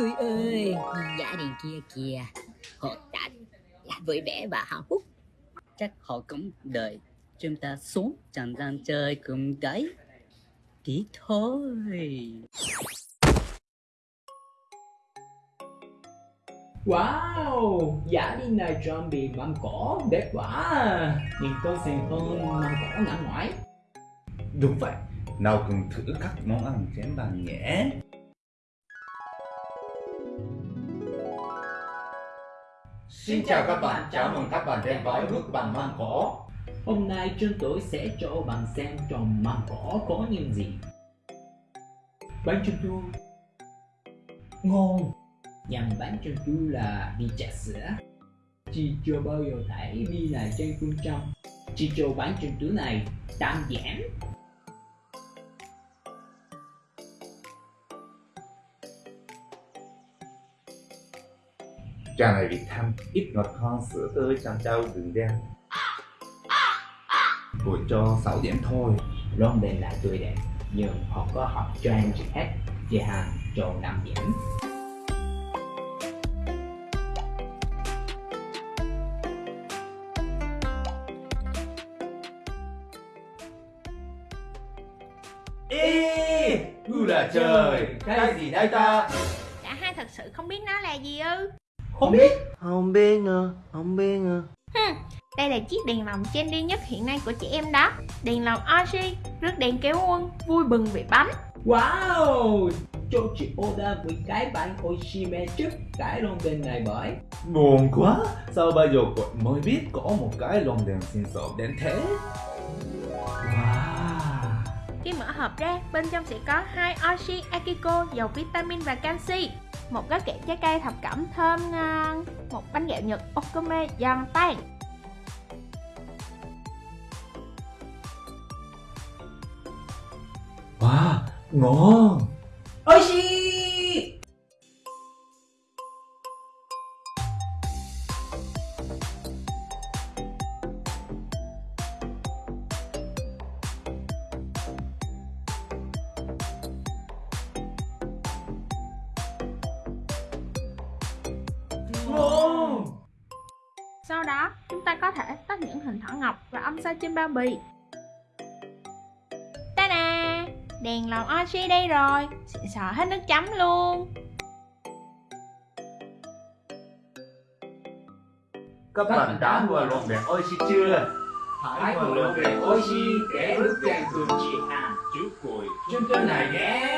cười ơi. Gia đình kia kìa. Họ đã vui vẻ và hạnh phúc Chắc họ cũng đợi chúng ta xuống chẳng gian chơi cùng đấy Tí thôi. Wow, giả đi này zombie măng cỏ đẹp quá Nhìn con xinh hơn măng cỏ ngã ngoại Đúng vậy, nào cùng thử các món ăn trên bàn nhé Xin chào các bạn, chào mừng các bạn đến với bước bằng măng cỏ. Hôm nay chúng tôi sẽ cho bạn xem trong măng cỏ có những gì. Bánh trung thu Ngon. Nhằm bánh trung thu là đi trà sữa. Chị chưa bao giờ thấy đi này trên phương trong. Chị cho bánh trung thu này đơn giản Trà này vị thanh, ít ngọt hơn sữa tươi trong trâu đường đen. Tôi cho 6 điểm thôi. Lon đèn là tươi đẹp Nhưng họ có học trend hết Chị Hằng cho 5 điểm Ê, là trời, cái gì đây ta? Cả hai thật sự không biết nó là gì ư Không biết. Không biết nữa, không biết Hừm, đây là chiếc đèn lồng trendy nhất hiện nay của chị em đó. Đèn lồng Oshi, rước đèn kéo quân, vui bừng vì bánh. Wow Cho chị order với cái bánh Oshime trước cái lon đèn này bởi. Buồn quá, sao bây giờ cô mới biết có một cái lồng đèn xinh xở đến thế? Wow, Khi mở hộp ra, bên trong sẽ có hai Oshi Akiko giàu vitamin và canxi một gói kẹo trái cây thập cẩm thơm ngon. Một bánh kẹo nhật okome giòn tan. Wow, ngon. Oshi sau đó, chúng ta có thể tách những hình thỏ ngọc và âm sao trên bao bì. Ta-da! Đèn lồng Oshi đây rồi. Xịn sò hết nước chấm luôn. Các bạn đã mua lồng đèn Oishi chưa? Hãy cùng lon đèn Oshi để ước đèn cường chị Hằng Chú cùi Chương trình này nhé.